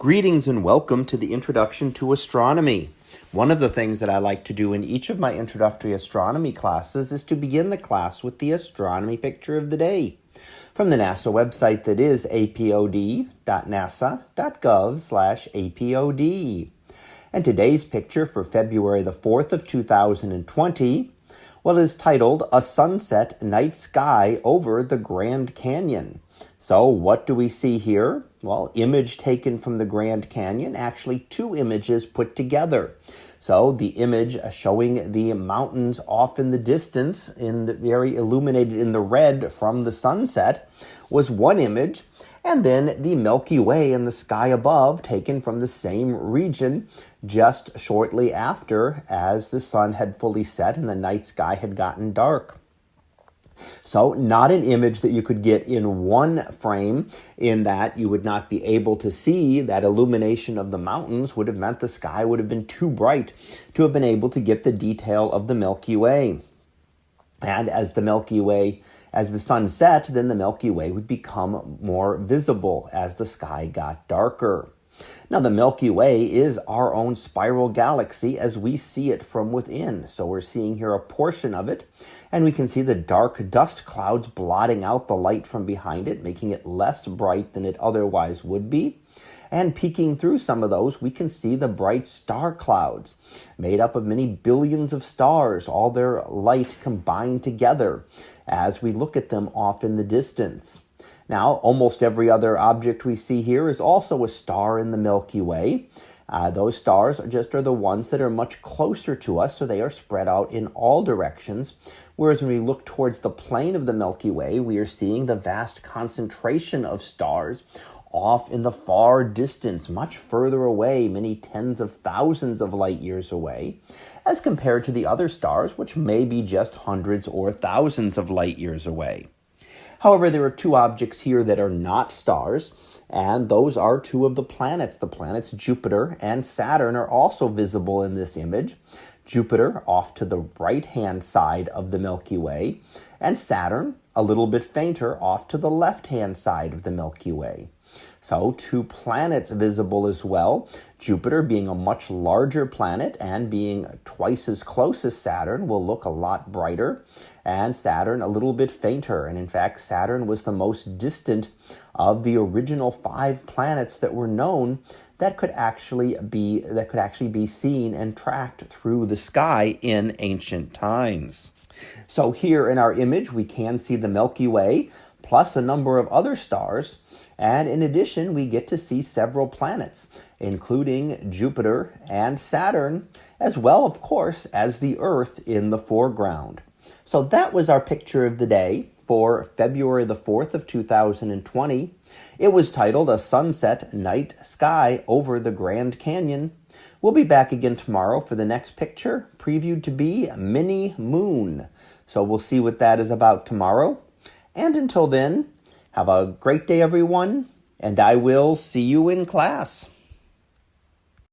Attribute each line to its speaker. Speaker 1: Greetings and welcome to the Introduction to Astronomy. One of the things that I like to do in each of my introductory astronomy classes is to begin the class with the astronomy picture of the day from the NASA website that is apod.nasa.gov slash apod. And today's picture for February the 4th of 2020, well, is titled A Sunset Night Sky Over the Grand Canyon. So what do we see here? Well, image taken from the Grand Canyon, actually two images put together. So the image uh, showing the mountains off in the distance, in the very illuminated in the red from the sunset, was one image, and then the Milky Way in the sky above, taken from the same region just shortly after as the sun had fully set and the night sky had gotten dark. So, not an image that you could get in one frame, in that you would not be able to see that illumination of the mountains would have meant the sky would have been too bright to have been able to get the detail of the Milky Way. And as the Milky Way as the sun set, then the Milky Way would become more visible as the sky got darker. Now, the Milky Way is our own spiral galaxy as we see it from within. So we're seeing here a portion of it, and we can see the dark dust clouds blotting out the light from behind it, making it less bright than it otherwise would be. And peeking through some of those, we can see the bright star clouds, made up of many billions of stars, all their light combined together as we look at them off in the distance. Now, almost every other object we see here is also a star in the Milky Way. Uh, those stars are just are the ones that are much closer to us, so they are spread out in all directions. Whereas when we look towards the plane of the Milky Way, we are seeing the vast concentration of stars off in the far distance, much further away, many tens of thousands of light years away, as compared to the other stars, which may be just hundreds or thousands of light years away. However, there are two objects here that are not stars, and those are two of the planets. The planets Jupiter and Saturn are also visible in this image. Jupiter off to the right hand side of the Milky Way, and Saturn a little bit fainter off to the left hand side of the Milky Way. So, two planets visible as well Jupiter, being a much larger planet and being twice as close as Saturn, will look a lot brighter, and Saturn a little bit fainter. And in fact, Saturn was the most distant of the original five planets that were known that could actually be that could actually be seen and tracked through the sky in ancient times. So here in our image we can see the Milky Way plus a number of other stars and in addition, we get to see several planets, including Jupiter and Saturn, as well, of course, as the Earth in the foreground. So that was our picture of the day for February the 4th of 2020. It was titled A Sunset Night Sky Over the Grand Canyon. We'll be back again tomorrow for the next picture, previewed to be Mini Moon. So we'll see what that is about tomorrow. And until then, have a great day, everyone, and I will see you in class.